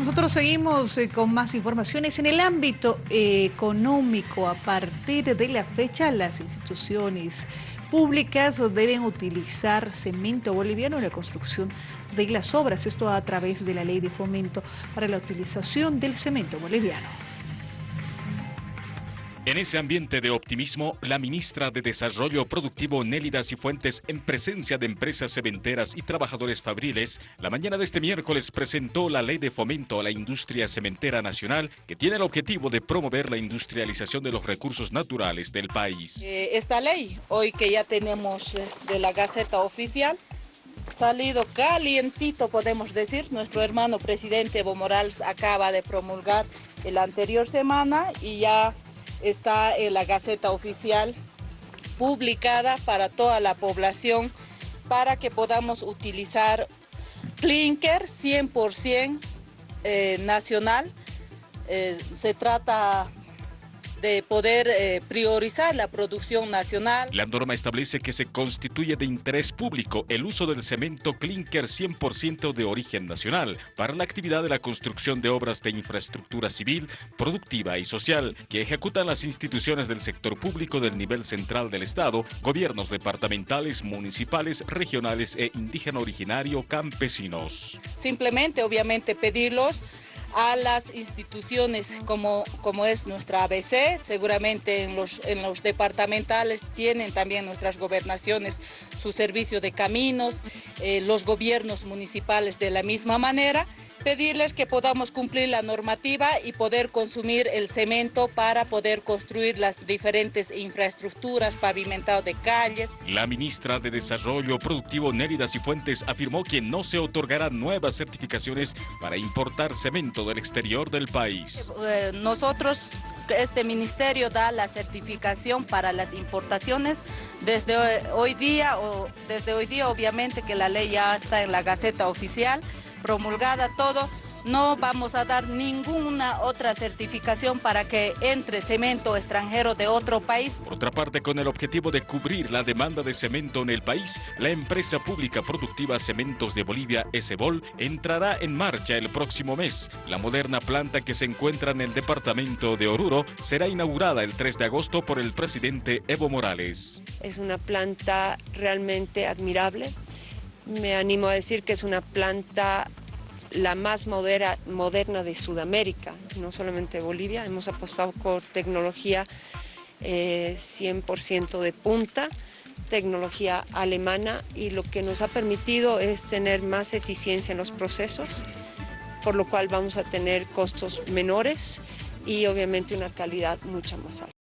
Nosotros seguimos eh, con más informaciones. En el ámbito eh, económico, a partir de la fecha, las instituciones públicas deben utilizar cemento boliviano en la construcción de las obras. Esto a través de la ley de fomento para la utilización del cemento boliviano. En ese ambiente de optimismo, la ministra de Desarrollo Productivo Nélida Cifuentes, en presencia de empresas cementeras y trabajadores fabriles, la mañana de este miércoles presentó la Ley de Fomento a la Industria Cementera Nacional, que tiene el objetivo de promover la industrialización de los recursos naturales del país. Eh, esta ley, hoy que ya tenemos eh, de la Gaceta Oficial, salido calientito, podemos decir. Nuestro hermano presidente Evo Morales acaba de promulgar la anterior semana y ya está en la Gaceta Oficial publicada para toda la población para que podamos utilizar clinker 100% eh, nacional. Eh, se trata de poder eh, priorizar la producción nacional. La norma establece que se constituye de interés público el uso del cemento clinker 100% de origen nacional para la actividad de la construcción de obras de infraestructura civil, productiva y social que ejecutan las instituciones del sector público del nivel central del Estado, gobiernos departamentales, municipales, regionales e indígena originario campesinos. Simplemente, obviamente, pedirlos a las instituciones como, como es nuestra ABC, seguramente en los, en los departamentales tienen también nuestras gobernaciones su servicio de caminos, eh, los gobiernos municipales de la misma manera, pedirles que podamos cumplir la normativa y poder consumir el cemento para poder construir las diferentes infraestructuras, pavimentado de calles. La ministra de Desarrollo Productivo Nérida Cifuentes afirmó que no se otorgarán nuevas certificaciones para importar cemento del exterior del país. Eh, nosotros este ministerio da la certificación para las importaciones desde hoy día, o desde hoy día obviamente que la ley ya está en la Gaceta Oficial, promulgada todo, no vamos a dar ninguna otra certificación para que entre cemento extranjero de otro país. Por otra parte, con el objetivo de cubrir la demanda de cemento en el país, la empresa pública productiva Cementos de Bolivia, Esebol, entrará en marcha el próximo mes. La moderna planta que se encuentra en el departamento de Oruro será inaugurada el 3 de agosto por el presidente Evo Morales. Es una planta realmente admirable. Me animo a decir que es una planta la más moderna de Sudamérica, no solamente de Bolivia. Hemos apostado por tecnología 100% eh, de punta, tecnología alemana y lo que nos ha permitido es tener más eficiencia en los procesos, por lo cual vamos a tener costos menores y obviamente una calidad mucho más alta.